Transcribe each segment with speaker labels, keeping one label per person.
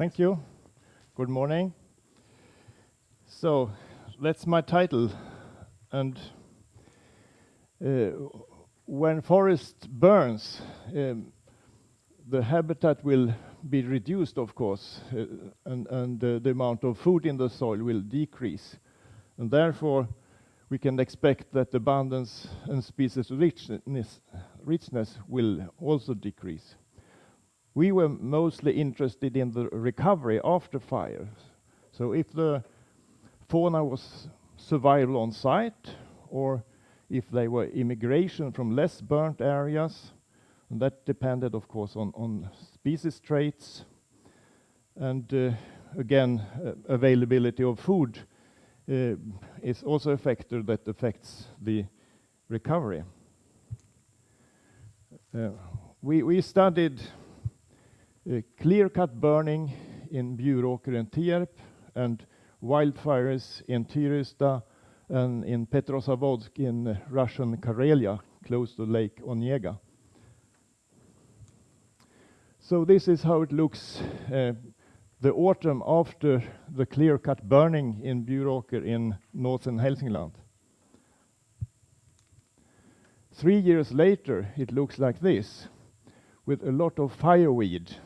Speaker 1: Thank you. Good morning. So that's my title. And uh, when forest burns, um, the habitat will be reduced, of course, uh, and, and uh, the amount of food in the soil will decrease. And therefore, we can expect that abundance and species richness, richness will also decrease. We were mostly interested in the recovery after fires. So if the fauna was survival on site, or if they were immigration from less burnt areas, and that depended, of course, on, on species traits, and uh, again, uh, availability of food uh, is also a factor that affects the recovery. Uh, we, we studied clear-cut burning in Bjuråker and Tierp, and wildfires in Tyresta and in Petrozavodsk in Russian Karelia, close to Lake Onega. So this is how it looks uh, the autumn after the clear-cut burning in Bjuråker in northern Hälsingland. Three years later, it looks like this, with a lot of fireweed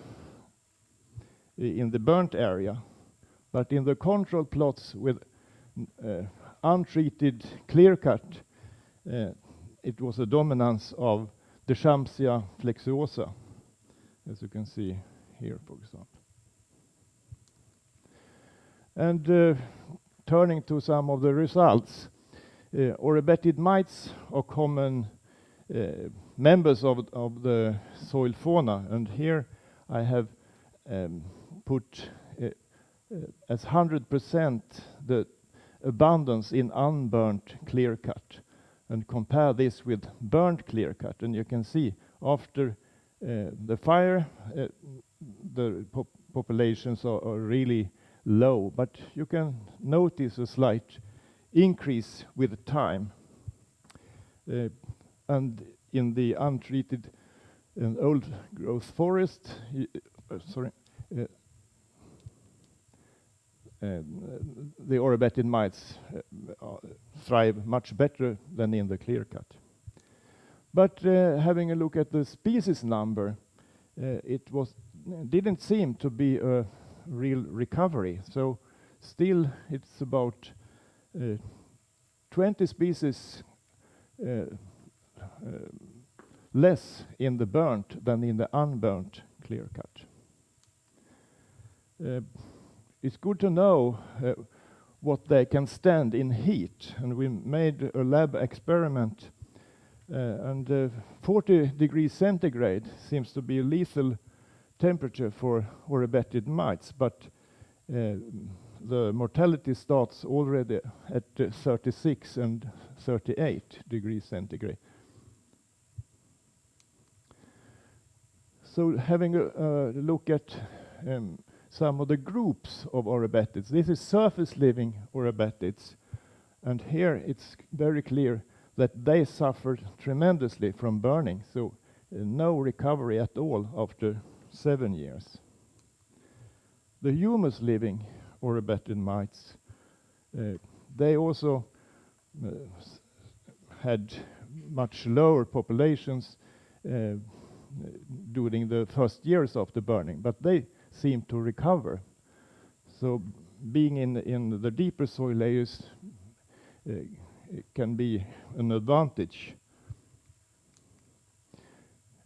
Speaker 1: in the burnt area. But in the control plots with uh, untreated clear-cut, uh, it was a dominance of Deschampsia flexuosa, as you can see here, for example. And uh, turning to some of the results, uh, Oribatid mites are common uh, members of, of the soil fauna, and here I have um, put uh, as 100% the abundance in unburnt clear cut and compare this with burnt clear cut, and you can see after uh, the fire, uh, the pop populations are, are really low, but you can notice a slight increase with time. Uh, and in the untreated and old growth forest, sorry, the oribatid mites uh, thrive much better than in the clear cut. But uh, having a look at the species number, it was didn't seem to be a real recovery. So still it's about uh, 20 species less in the burnt than in the unburnt clear cut. Uh, it's good to know uh, what they can stand in heat, and we made a lab experiment, uh, and 40 degrees centigrade seems to be a lethal temperature for oribatid mites, but uh, the mortality starts already at uh, 36 and 38 degrees centigrade. So having a, a look at um, some of the groups of oribatids. This is surface living oribatids, and here it's very clear that they suffered tremendously from burning, so uh, no recovery at all after seven years. The humus living oribatid mites, uh, they also uh, had much lower populations uh, during the first years of the burning, but they seem to recover. So being in, in the deeper soil layers uh, can be an advantage.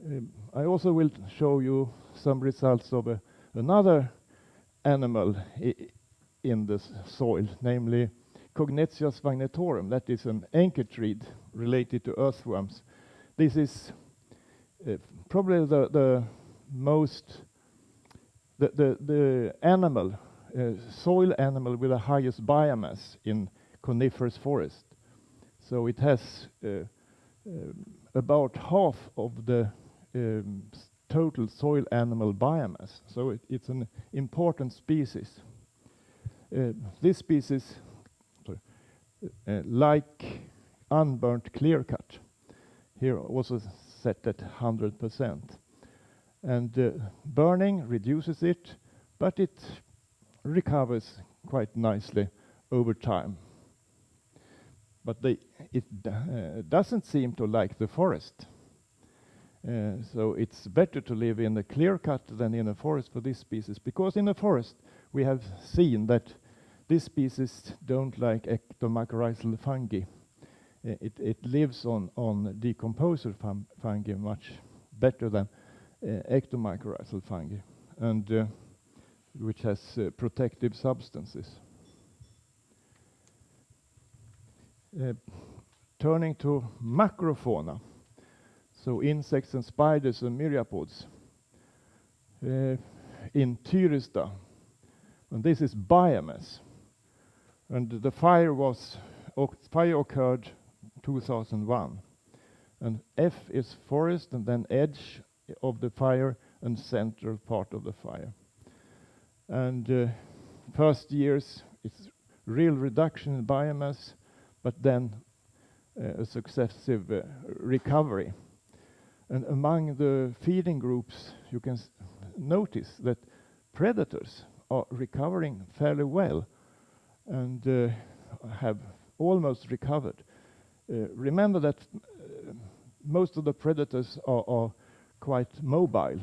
Speaker 1: Um, I also will show you some results of a, another animal in the soil, namely Cognettia sphagnetorum. That is an enchytraeid related to earthworms. This is uh, probably the, the most, the, the, the animal, uh, soil animal with the highest biomass in coniferous forest. So it has uh, uh about half of the um, total soil animal biomass. So it, it's an important species. Uh, this species, uh, like unburnt clear cut, here also set at 100%. And uh, burning reduces it, but it recovers quite nicely over time. But they, it uh, doesn't seem to like the forest. Uh, so it's better to live in a clear cut than in a forest for this species, because in a forest we have seen that this species don't like ectomycorrhizal fungi. Uh, it, it lives on, on decomposer fungi much better than ectomycorrhizal fungi, and uh, which has uh, protective substances. Turning to macrofauna, so insects and spiders and myriapods. Uh, in Tyresta, and this is biomass. And the fire was fire occurred 2001. And F is forest, and then edge of the fire, and central part of the fire. And uh, first years, it's real reduction in biomass, but then uh, a successive uh, recovery. And among the feeding groups, you can notice that predators are recovering fairly well and uh, have almost recovered. Uh, remember that uh, most of the predators are, are quite mobile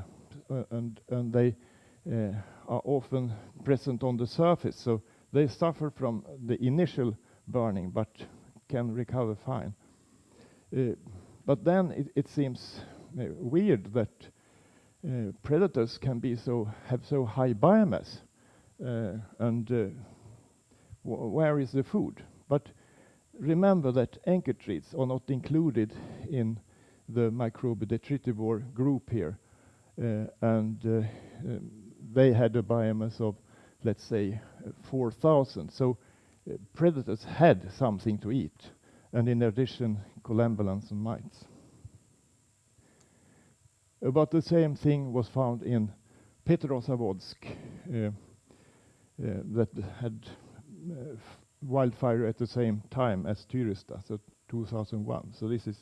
Speaker 1: uh, and, and they uh, are often present on the surface, so they suffer from the initial burning but can recover fine. Uh, but then it, it seems weird that predators can be so have so high biomass and where is the food? But remember that enchytraeids are not included in the detritivore group here. Uh, and uh, um, they had a biomass of, let's say, 4,000. So uh, predators had something to eat. And in addition, collembolans and mites. About the same thing was found in Petrozavodsk uh, uh, that had uh, wildfire at the same time as Tyresta, so 2001. So this is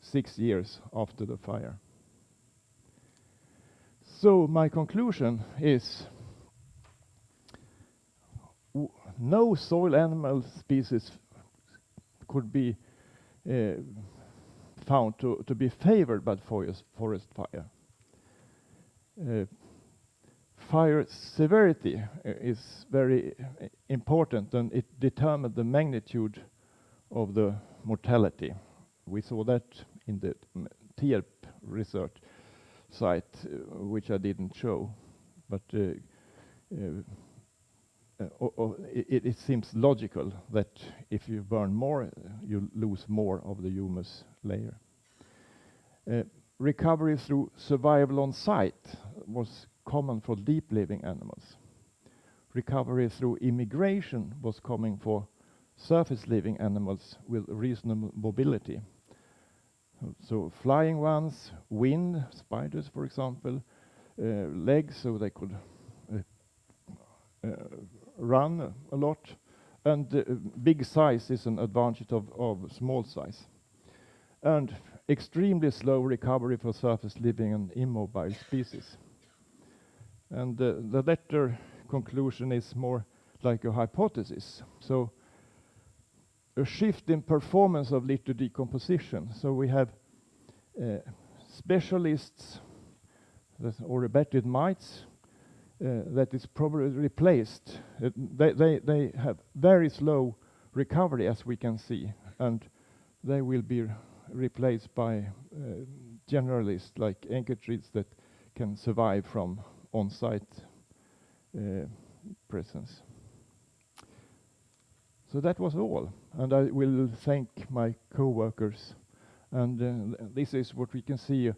Speaker 1: six years after the fire. So my conclusion is no soil animal species could be uh, found to, to be favored by forest, forest fire. Uh, fire severity uh, is very uh, important and it determined the magnitude of the mortality. We saw that in the Tierp research site, uh, which I didn't show, but uh, uh, it, it, seems logical that if you burn more, you lose more of the humus layer. Uh, recovery through survival on site was common for deep living animals. Recovery through immigration was coming for surface living animals with reasonable mobility. So flying ones, wind, spiders for example, uh, legs so they could uh, uh, run a lot, and uh, big size is an advantage of, of small size. And extremely slow recovery for surface living and immobile species. And the, the latter conclusion is more like a hypothesis. So a shift in performance of litter decomposition. So we have uh, specialists oribatid mites uh, that is probably replaced. Uh, they, they, they have very slow recovery, as we can see, and they will be replaced by uh, generalists like trees that can survive from on-site uh, presence. So that was all, and I will thank my co-workers. And uh, this is what we can see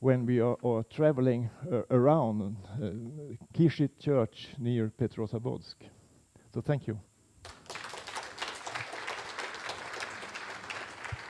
Speaker 1: when we are, are traveling uh, around uh, Kizhi Church near Petrozavodsk. So thank you.